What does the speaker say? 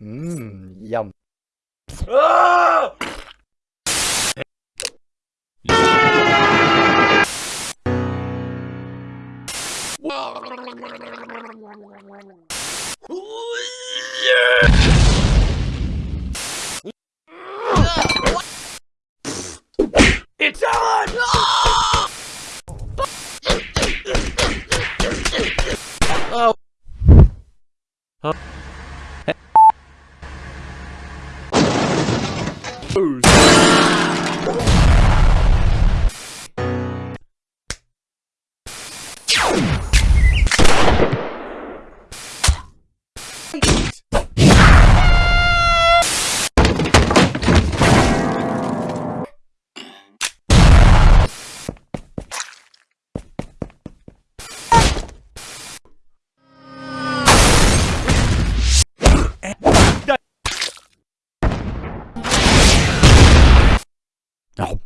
Mmm, yum. Yeah! Huh? Oh. Oh.